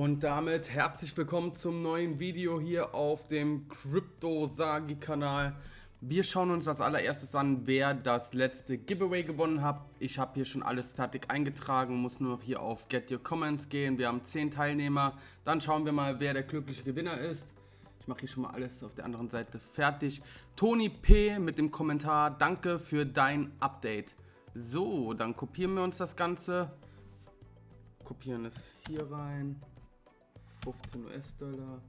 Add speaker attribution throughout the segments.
Speaker 1: Und damit herzlich willkommen zum neuen Video hier auf dem Crypto Sagi Kanal. Wir schauen uns als allererstes an, wer das letzte Giveaway gewonnen hat. Ich habe hier schon alles fertig eingetragen, muss nur noch hier auf Get Your Comments gehen. Wir haben 10 Teilnehmer. Dann schauen wir mal, wer der glückliche Gewinner ist. Ich mache hier schon mal alles auf der anderen Seite fertig. Toni P. mit dem Kommentar, danke für dein Update. So, dann kopieren wir uns das Ganze. Kopieren es hier rein. 15 US-Dollar.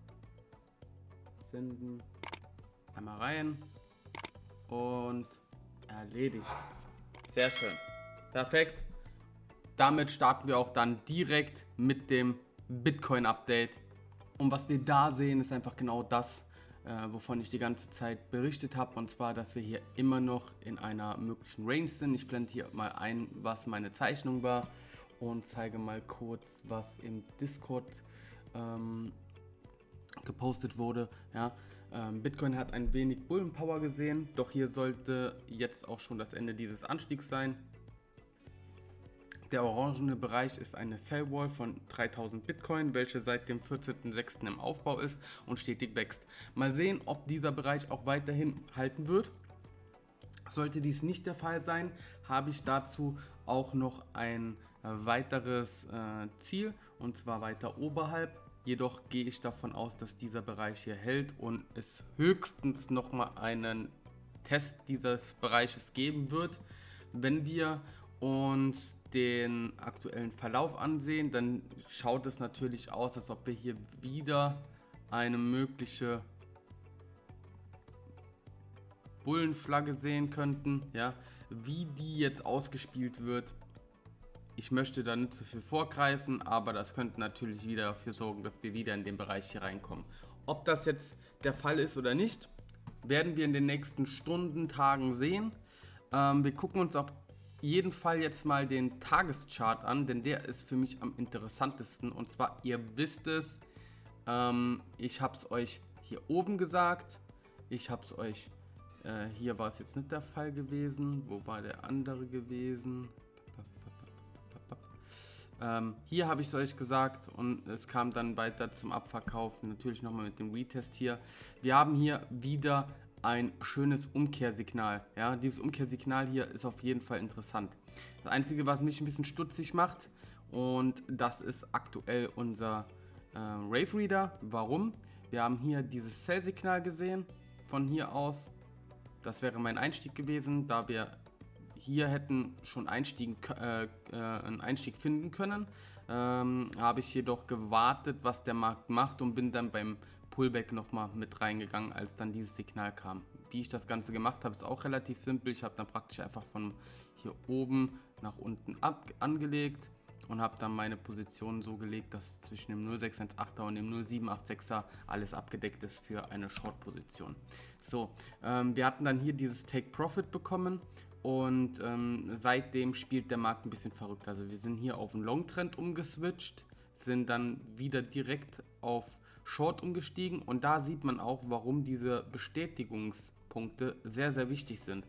Speaker 1: Senden. Einmal rein. Und erledigt. Sehr schön. Perfekt. Damit starten wir auch dann direkt mit dem Bitcoin-Update. Und was wir da sehen, ist einfach genau das, äh, wovon ich die ganze Zeit berichtet habe. Und zwar, dass wir hier immer noch in einer möglichen Range sind. Ich blende hier mal ein, was meine Zeichnung war und zeige mal kurz, was im Discord ähm, gepostet wurde. Ja, ähm, Bitcoin hat ein wenig Bullenpower gesehen, doch hier sollte jetzt auch schon das Ende dieses Anstiegs sein. Der orangene Bereich ist eine Sellwall von 3000 Bitcoin, welche seit dem 14.06. im Aufbau ist und stetig wächst. Mal sehen, ob dieser Bereich auch weiterhin halten wird. Sollte dies nicht der Fall sein, habe ich dazu auch noch ein weiteres äh, Ziel und zwar weiter oberhalb. Jedoch gehe ich davon aus, dass dieser Bereich hier hält und es höchstens nochmal einen Test dieses Bereiches geben wird. Wenn wir uns den aktuellen Verlauf ansehen, dann schaut es natürlich aus, als ob wir hier wieder eine mögliche Bullenflagge sehen könnten. Ja, wie die jetzt ausgespielt wird, ich möchte da nicht zu viel vorgreifen, aber das könnte natürlich wieder dafür sorgen, dass wir wieder in den Bereich hier reinkommen. Ob das jetzt der Fall ist oder nicht, werden wir in den nächsten Stunden, Tagen sehen. Ähm, wir gucken uns auf jeden Fall jetzt mal den Tageschart an, denn der ist für mich am interessantesten. Und zwar, ihr wisst es, ähm, ich habe es euch hier oben gesagt, ich habe es euch, äh, hier war es jetzt nicht der Fall gewesen, wo war der andere gewesen? Ähm, hier habe ich es euch gesagt und es kam dann weiter zum Abverkauf, natürlich nochmal mit dem Retest hier. Wir haben hier wieder ein schönes Umkehrsignal. Ja, dieses Umkehrsignal hier ist auf jeden Fall interessant. Das Einzige, was mich ein bisschen stutzig macht, und das ist aktuell unser äh, Rave Reader. Warum? Wir haben hier dieses Sell-Signal gesehen, von hier aus. Das wäre mein Einstieg gewesen, da wir hier hätten schon Einstieg, äh, äh, einen Einstieg finden können. Ähm, habe ich jedoch gewartet, was der Markt macht und bin dann beim Pullback nochmal mit reingegangen, als dann dieses Signal kam. Wie ich das Ganze gemacht habe, ist auch relativ simpel. Ich habe dann praktisch einfach von hier oben nach unten ab angelegt und habe dann meine Position so gelegt, dass zwischen dem 0618er und dem 0786er alles abgedeckt ist für eine Short-Position. So, ähm, wir hatten dann hier dieses Take Profit bekommen und ähm, seitdem spielt der Markt ein bisschen verrückt. Also wir sind hier auf einen Long-Trend umgeswitcht, sind dann wieder direkt auf Short umgestiegen und da sieht man auch, warum diese Bestätigungspunkte sehr, sehr wichtig sind.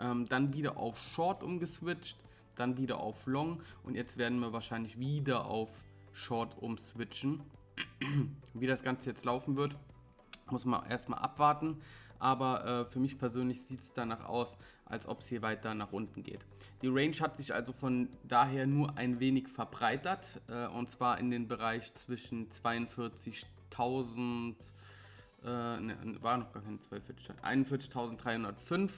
Speaker 1: Ähm, dann wieder auf Short umgeswitcht, dann wieder auf Long und jetzt werden wir wahrscheinlich wieder auf Short umswitchen. Wie das Ganze jetzt laufen wird, muss man erstmal abwarten aber äh, für mich persönlich sieht es danach aus, als ob es hier weiter nach unten geht. Die Range hat sich also von daher nur ein wenig verbreitert äh, und zwar in den Bereich zwischen 42.000, äh, ne, war noch gar kein 41.305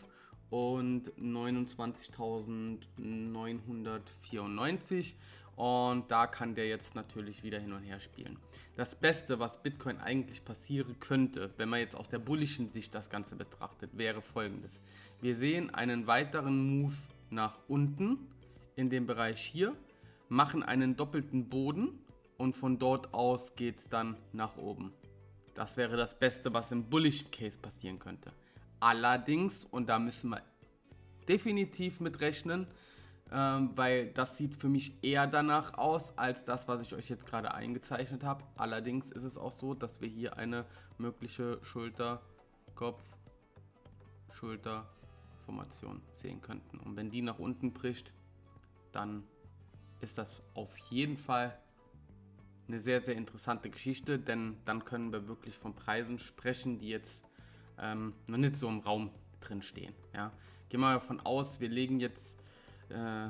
Speaker 1: und 29.994 und da kann der jetzt natürlich wieder hin und her spielen. Das Beste, was Bitcoin eigentlich passieren könnte, wenn man jetzt aus der bullischen Sicht das Ganze betrachtet, wäre folgendes. Wir sehen einen weiteren Move nach unten in dem Bereich hier, machen einen doppelten Boden und von dort aus geht es dann nach oben. Das wäre das Beste, was im Bullish Case passieren könnte. Allerdings, und da müssen wir definitiv mit rechnen, ähm, weil das sieht für mich eher danach aus, als das, was ich euch jetzt gerade eingezeichnet habe. Allerdings ist es auch so, dass wir hier eine mögliche Schulter, Kopf, Schulter Formation sehen könnten. Und wenn die nach unten bricht, dann ist das auf jeden Fall eine sehr, sehr interessante Geschichte, denn dann können wir wirklich von Preisen sprechen, die jetzt ähm, noch nicht so im Raum drin stehen. Ja. Gehen wir davon aus, wir legen jetzt äh,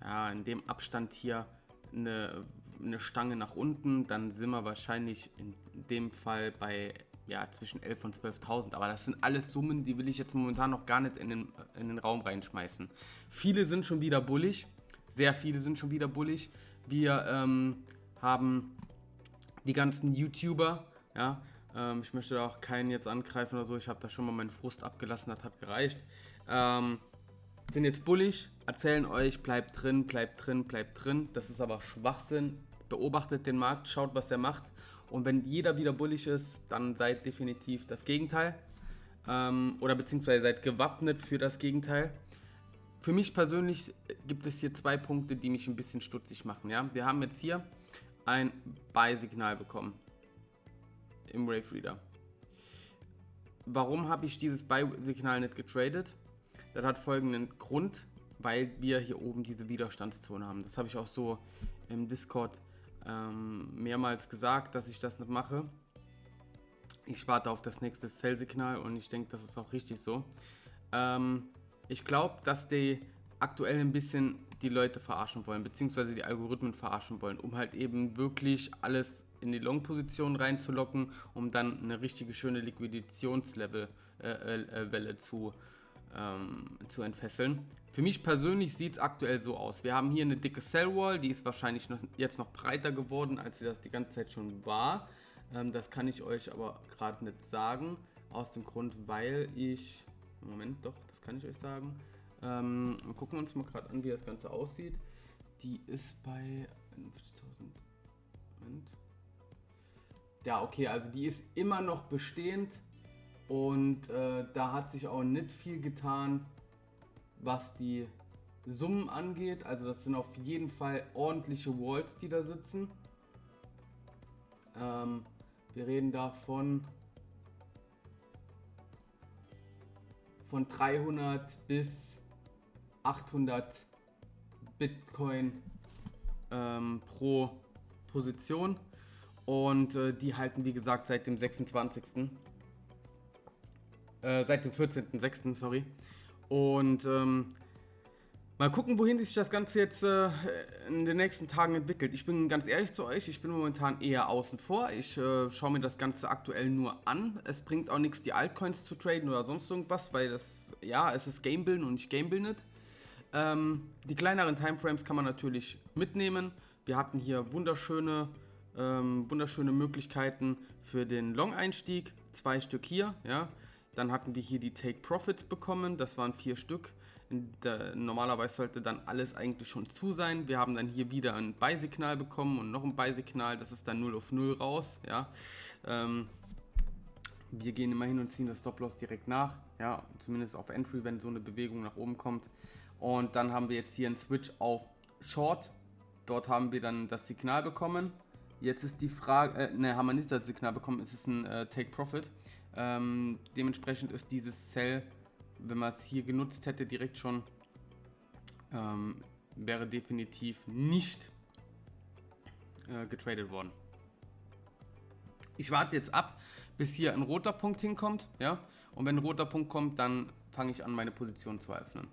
Speaker 1: ja, in dem Abstand hier eine, eine Stange nach unten, dann sind wir wahrscheinlich in dem Fall bei ja, zwischen 11.000 und 12.000. Aber das sind alles Summen, die will ich jetzt momentan noch gar nicht in den, in den Raum reinschmeißen. Viele sind schon wieder bullig. Sehr viele sind schon wieder bullig. Wir ähm, haben die ganzen YouTuber, ja, ähm, ich möchte da auch keinen jetzt angreifen oder so. Ich habe da schon mal meinen Frust abgelassen, das hat gereicht. Ähm, sind jetzt bullig, erzählen euch, bleibt drin, bleibt drin, bleibt drin. Das ist aber Schwachsinn. Beobachtet den Markt, schaut, was er macht. Und wenn jeder wieder bullig ist, dann seid definitiv das Gegenteil. Ähm, oder beziehungsweise seid gewappnet für das Gegenteil. Für mich persönlich gibt es hier zwei Punkte, die mich ein bisschen stutzig machen. Ja? Wir haben jetzt hier ein Buy-Signal bekommen im Wave Reader. Warum habe ich dieses Buy-Signal nicht getradet? Das hat folgenden Grund, weil wir hier oben diese Widerstandszone haben. Das habe ich auch so im Discord ähm, mehrmals gesagt, dass ich das nicht mache. Ich warte auf das nächste Sell-Signal und ich denke, das ist auch richtig so. Ähm, ich glaube, dass die aktuell ein bisschen die Leute verarschen wollen, beziehungsweise die Algorithmen verarschen wollen, um halt eben wirklich alles in die Long-Position reinzulocken, um dann eine richtige schöne Liquidationslevel äh, äh, Welle zu, ähm, zu entfesseln. Für mich persönlich sieht es aktuell so aus. Wir haben hier eine dicke Cell-Wall, die ist wahrscheinlich noch, jetzt noch breiter geworden, als sie das die ganze Zeit schon war. Ähm, das kann ich euch aber gerade nicht sagen, aus dem Grund, weil ich... Moment, doch, das kann ich euch sagen. Ähm, gucken wir uns mal gerade an, wie das Ganze aussieht. Die ist bei 50.000. Moment. Ja, okay, also die ist immer noch bestehend und äh, da hat sich auch nicht viel getan, was die Summen angeht. Also das sind auf jeden Fall ordentliche Walls, die da sitzen. Ähm, wir reden davon von 300 bis 800 Bitcoin ähm, pro Position. Und äh, die halten, wie gesagt, seit dem 26. Äh, seit dem 14.06. sorry. Und ähm, mal gucken, wohin sich das Ganze jetzt äh, in den nächsten Tagen entwickelt. Ich bin ganz ehrlich zu euch, ich bin momentan eher außen vor. Ich äh, schaue mir das Ganze aktuell nur an. Es bringt auch nichts, die Altcoins zu traden oder sonst irgendwas, weil das, ja, es ist Gamebilden und nicht Gamebildet. Ähm, die kleineren Timeframes kann man natürlich mitnehmen. Wir hatten hier wunderschöne ähm, wunderschöne Möglichkeiten für den Long-Einstieg. Zwei Stück hier, ja. Dann hatten wir hier die Take Profits bekommen, das waren vier Stück. Der, normalerweise sollte dann alles eigentlich schon zu sein. Wir haben dann hier wieder ein Buy-Signal bekommen und noch ein Buy-Signal, das ist dann 0 auf 0 raus. Ja. Ähm, wir gehen immer hin und ziehen das Stop-Loss direkt nach, ja, zumindest auf Entry, wenn so eine Bewegung nach oben kommt. Und dann haben wir jetzt hier einen Switch auf Short. Dort haben wir dann das Signal bekommen Jetzt ist die Frage, äh, ne, haben wir nicht das Signal bekommen, es ist ein äh, Take Profit. Ähm, dementsprechend ist dieses Sell, wenn man es hier genutzt hätte, direkt schon, ähm, wäre definitiv nicht äh, getradet worden. Ich warte jetzt ab, bis hier ein roter Punkt hinkommt, ja, und wenn ein roter Punkt kommt, dann fange ich an, meine Position zu öffnen.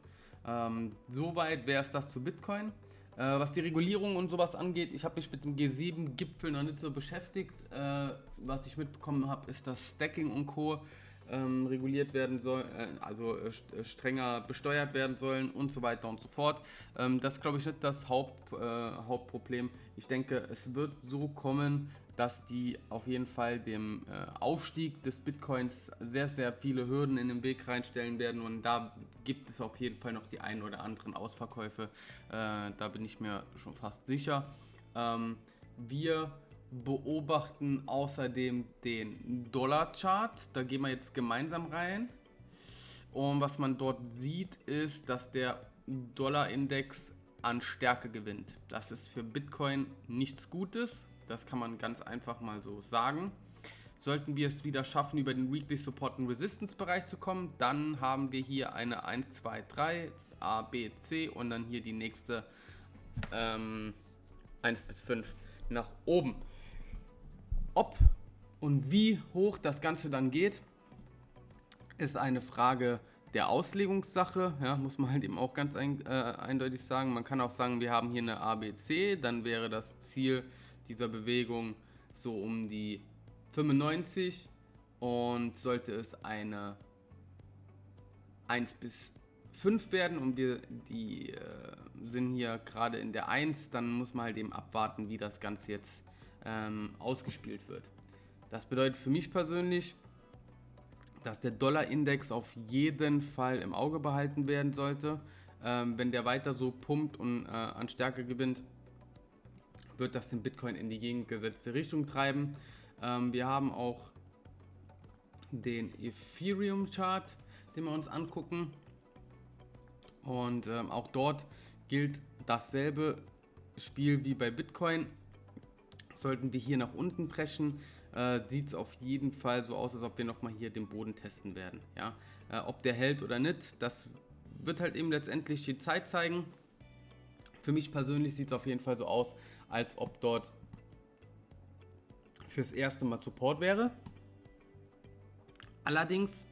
Speaker 1: Ähm, soweit wäre es das zu Bitcoin. Äh, was die Regulierung und sowas angeht, ich habe mich mit dem G7-Gipfel noch nicht so beschäftigt. Äh, was ich mitbekommen habe, ist, dass Stacking und Co. Ähm, reguliert werden soll, äh, also äh, äh, strenger besteuert werden sollen und so weiter und so fort. Ähm, das glaube ich, nicht das Haupt, äh, Hauptproblem. Ich denke, es wird so kommen, dass die auf jeden Fall dem äh, Aufstieg des Bitcoins sehr, sehr viele Hürden in den Weg reinstellen werden und da gibt es auf jeden Fall noch die ein oder anderen Ausverkäufe. Äh, da bin ich mir schon fast sicher. Ähm, wir beobachten außerdem den Dollar-Chart. Da gehen wir jetzt gemeinsam rein. Und was man dort sieht, ist, dass der Dollar-Index an Stärke gewinnt. Das ist für Bitcoin nichts Gutes. Das kann man ganz einfach mal so sagen. Sollten wir es wieder schaffen, über den Weekly Support und Resistance Bereich zu kommen, dann haben wir hier eine 1, 2, 3, A, B, C und dann hier die nächste ähm, 1 bis 5 nach oben. Ob und wie hoch das Ganze dann geht, ist eine Frage der Auslegungssache, ja, muss man halt eben auch ganz ein, äh, eindeutig sagen. Man kann auch sagen, wir haben hier eine ABC, dann wäre das Ziel dieser Bewegung so um die 95 und sollte es eine 1 bis 5 werden und wir die äh, sind hier gerade in der 1, dann muss man halt eben abwarten, wie das Ganze jetzt ähm, ausgespielt wird. Das bedeutet für mich persönlich, dass der Dollar-Index auf jeden Fall im Auge behalten werden sollte. Ähm, wenn der weiter so pumpt und äh, an Stärke gewinnt, wird das den Bitcoin in die gegengesetzte Richtung treiben. Ähm, wir haben auch den Ethereum-Chart, den wir uns angucken. Und ähm, auch dort gilt dasselbe Spiel wie bei Bitcoin. Sollten wir hier nach unten preschen, äh, sieht es auf jeden Fall so aus, als ob wir nochmal hier den Boden testen werden. Ja? Äh, ob der hält oder nicht, das wird halt eben letztendlich die Zeit zeigen. Für mich persönlich sieht es auf jeden Fall so aus, als ob dort fürs erste Mal Support wäre. Allerdings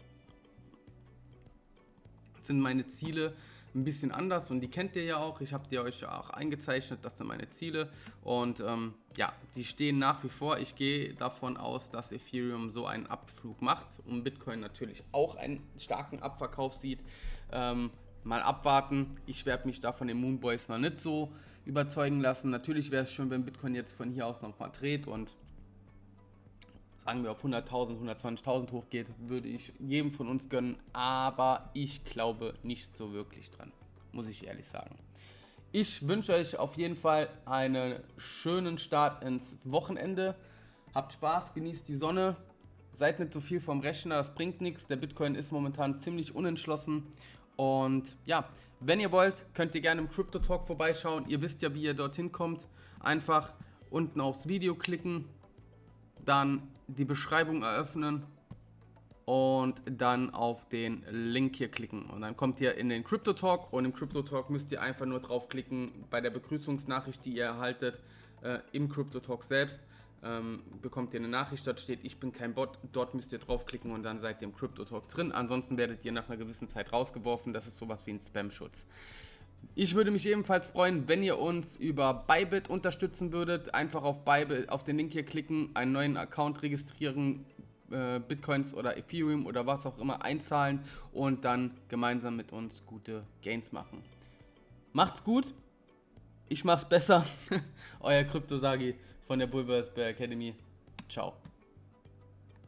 Speaker 1: sind meine Ziele ein bisschen anders und die kennt ihr ja auch. Ich habe die euch auch eingezeichnet, das sind meine Ziele und ähm, ja, die stehen nach wie vor. Ich gehe davon aus, dass Ethereum so einen Abflug macht und Bitcoin natürlich auch einen starken Abverkauf sieht. Ähm, mal abwarten. Ich werde mich da von den Moonboys noch nicht so überzeugen lassen. Natürlich wäre es schön, wenn Bitcoin jetzt von hier aus nochmal dreht und sagen wir auf 100.000, 120.000 hochgeht, würde ich jedem von uns gönnen, aber ich glaube nicht so wirklich dran, muss ich ehrlich sagen. Ich wünsche euch auf jeden Fall einen schönen Start ins Wochenende. Habt Spaß, genießt die Sonne, seid nicht so viel vom Rechner, das bringt nichts. Der Bitcoin ist momentan ziemlich unentschlossen. Und ja, wenn ihr wollt, könnt ihr gerne im Crypto Talk vorbeischauen. Ihr wisst ja, wie ihr dorthin kommt. Einfach unten aufs Video klicken, dann die Beschreibung eröffnen und dann auf den Link hier klicken. Und dann kommt ihr in den Crypto Talk und im Crypto Talk müsst ihr einfach nur draufklicken bei der Begrüßungsnachricht, die ihr erhaltet äh, im Crypto Talk selbst. Ähm, bekommt ihr eine Nachricht, dort steht, ich bin kein Bot, dort müsst ihr draufklicken und dann seid ihr im Crypto Talk drin. Ansonsten werdet ihr nach einer gewissen Zeit rausgeworfen. Das ist sowas wie ein Spam-Schutz. Ich würde mich ebenfalls freuen, wenn ihr uns über Bybit unterstützen würdet. Einfach auf Bybit, auf den Link hier klicken, einen neuen Account registrieren, äh, Bitcoins oder Ethereum oder was auch immer einzahlen und dann gemeinsam mit uns gute Gains machen. Macht's gut. Ich mach's besser. Euer Krypto-Sagi von der Bulverse Academy. Ciao.